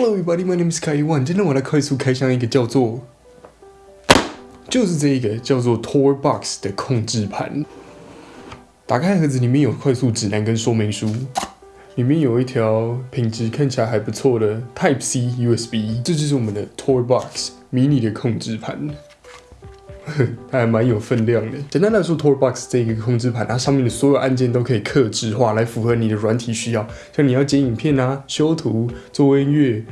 Hello everybody, my name is Kai Wan.。今天我来快速开箱一个叫做，就是这一个叫做 Tor Box 的控制盘。打开盒子，里面有快速指南跟说明书，里面有一条品质看起来还不错的 Type C USB，这就是我们的 Tor Box 迷你的控制盘。它还蛮有分量的。简单来说，TorBox 这个控制盘，它上面的所有按键都可以克制化，来符合你的软体需要。像你要剪影片啊、修图、做音乐、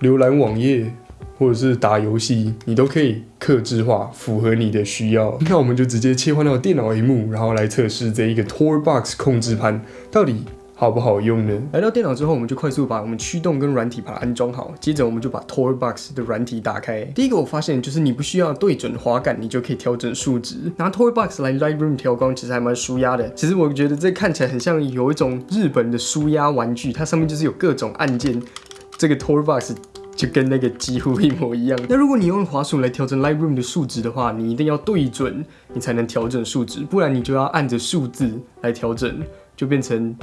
浏览网页，或者是打游戏，你都可以克制化，符合你的需要。那我们就直接切换到电脑荧幕，然后来测试这一个 TorBox 控制盘到底。好不好用呢？来到电脑之后，我们就快速把我们驱动跟软体把它安装好。接着，我们就把 TorBox 的软体打开。第一个我发现就是你不需要对准滑杆，你就可以调整数值。拿 TorBox 来 Lightroom 调光，其实还蛮舒压的。其实我觉得这看起来很像有一种日本的舒压玩具，它上面就是有各种按键。这个 TorBox 就跟那个几乎一模一样。那如果你用滑鼠来调整 Lightroom 的数值的话，你一定要对准，你才能调整数值，不然你就要按着数字来调整，就变成。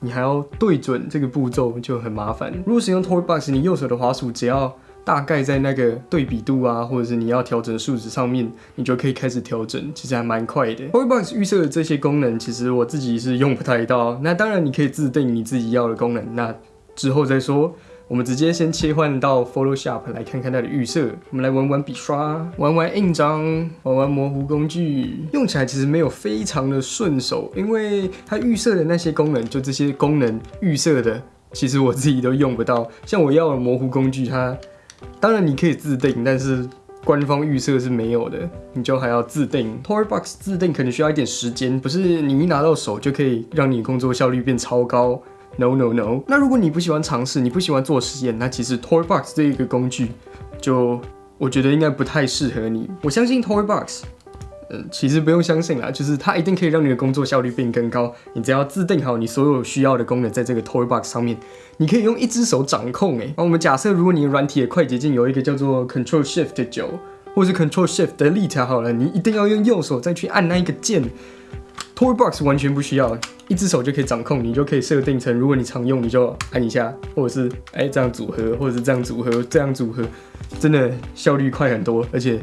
你还要对准这个步骤就很麻烦。如果使用 Toy Box，你右手的滑鼠只要大概在那个对比度啊，或者是你要调整数值上面，你就可以开始调整，其实还蛮快的。Toy Box 预设的这些功能，其实我自己是用不太到。那当然你可以自定你自己要的功能，那之后再说。我们直接先切换到 Photoshop 来看看它的预设。我们来玩玩笔刷，玩玩印章，玩玩模糊工具。用起来其实没有非常的顺手，因为它预设的那些功能，就这些功能预设的，其实我自己都用不到。像我要的模糊工具，它当然你可以自定，但是官方预设是没有的，你就还要自定。TorBox 自定可能需要一点时间，不是你一拿到手就可以让你工作效率变超高。No no no！那如果你不喜欢尝试，你不喜欢做实验，那其实 Toybox 这一个工具，就我觉得应该不太适合你。我相信 Toybox，嗯，其实不用相信啦，就是它一定可以让你的工作效率变更高。你只要自定好你所有需要的功能在这个 Toybox 上面，你可以用一只手掌控。哎，那我们假设如果你软体的快捷键有一个叫做 Control Shift 的九，或是 Control Shift Delete 好了，你一定要用右手再去按那一个键。TorBox 完全不需要。一只手就可以掌控，你就可以设定成，如果你常用，你就按一下，或者是哎这样组合，或者是这样组合，这样组合，真的效率快很多，而且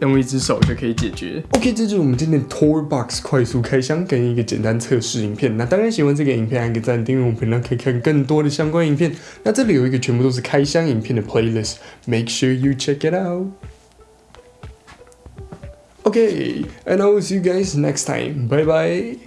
用一只手就可以解决。OK，这就是我们今天的 TorBox 快速开箱跟一个简单测试影片。那当然喜欢这个影片，按个赞，订阅我们频道可以看更多的相关影片。那这里有一个全部都是开箱影片的 playlist，make sure you check it out。OK，and I will see you guys next time. Bye bye.